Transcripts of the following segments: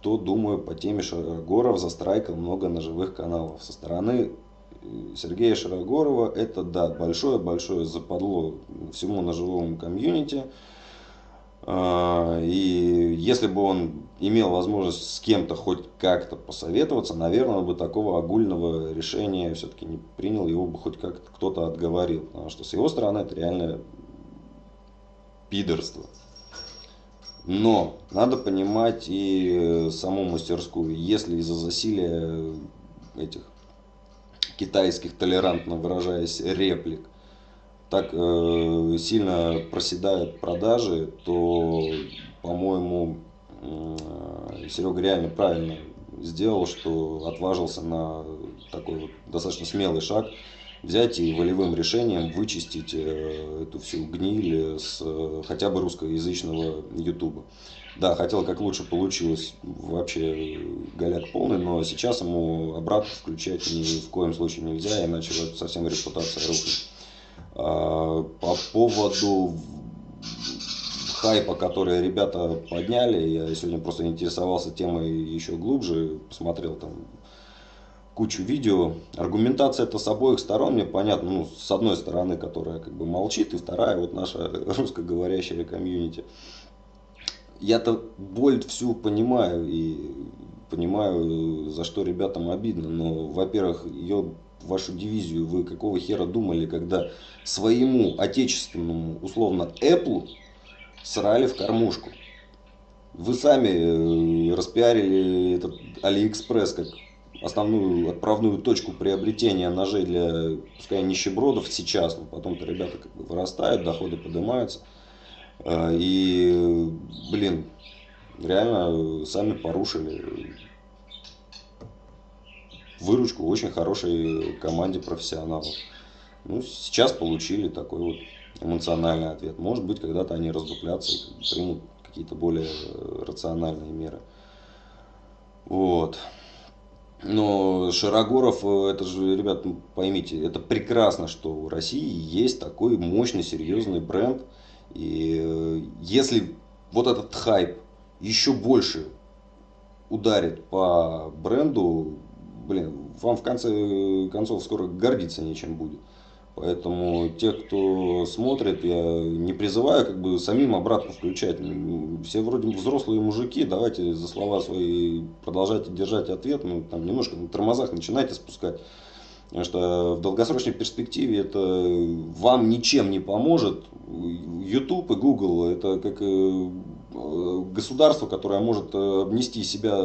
что думаю по теме Шарогоров застрайкал много ножевых каналов. Со стороны э, Сергея Шарогорова это, да, большое-большое западло всему ножевому комьюнити. А, и если бы он имел возможность с кем-то хоть как-то посоветоваться, наверное, он бы такого огульного решения все-таки не принял, его бы хоть как-то кто-то отговорил. Потому что с его стороны это реально пидорство. Но надо понимать и саму мастерскую. Если из-за засилия этих китайских, толерантно выражаясь, реплик, так э, сильно проседают продажи, то, по-моему, э, Серега реально правильно сделал, что отважился на такой вот достаточно смелый шаг взять и волевым решением вычистить э, эту всю гниль с э, хотя бы русскоязычного ютуба. Да, хотел как лучше получилось, вообще голяк полный, но сейчас ему обратно включать ни в коем случае нельзя, иначе совсем репутация рухнет. А, по поводу хайпа, который ребята подняли, я сегодня просто интересовался темой еще глубже, посмотрел там кучу видео. Аргументация это с обоих сторон, мне понятно, ну, с одной стороны, которая как бы молчит, и вторая, вот наша русскоговорящая комьюнити. Я-то боль всю понимаю и понимаю, за что ребятам обидно, но, во-первых, ее вашу дивизию вы какого хера думали, когда своему отечественному, условно, Apple срали в кормушку? Вы сами э, распиарили этот AliExpress как основную отправную точку приобретения ножей для, пускай нищебродов сейчас, но потом-то ребята как бы вырастают, доходы поднимаются. А, и, блин, реально сами порушили выручку очень хорошей команде профессионалов. Ну, сейчас получили такой вот эмоциональный ответ. Может быть, когда-то они раздуплятся и примут какие-то более рациональные меры. Вот. Но Широгоров, э, это же, ребят, ну, поймите, это прекрасно, что у России есть такой мощный, серьезный бренд. И э, если вот этот хайп еще больше ударит по бренду, блин, вам в конце концов скоро гордиться нечем будет. Поэтому те, кто смотрит, я не призываю как бы самим обратно включать. Все вроде взрослые мужики, давайте за слова свои продолжайте держать ответ, ну там немножко на тормозах начинайте спускать. Потому что в долгосрочной перспективе это вам ничем не поможет. YouTube и Google это как э, государство, которое может обнести себя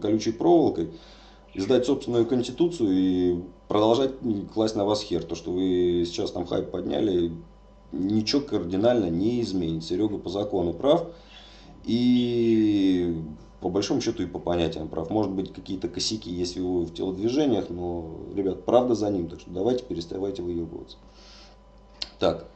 колючей проволокой издать собственную конституцию и продолжать класть на вас хер. То, что вы сейчас там хайп подняли, ничего кардинально не изменит. Серега по закону прав. И по большому счету и по понятиям прав. Может быть какие-то косяки есть в его в телодвижениях, но, ребят, правда за ним. Так что давайте переставайте выебываться. Так,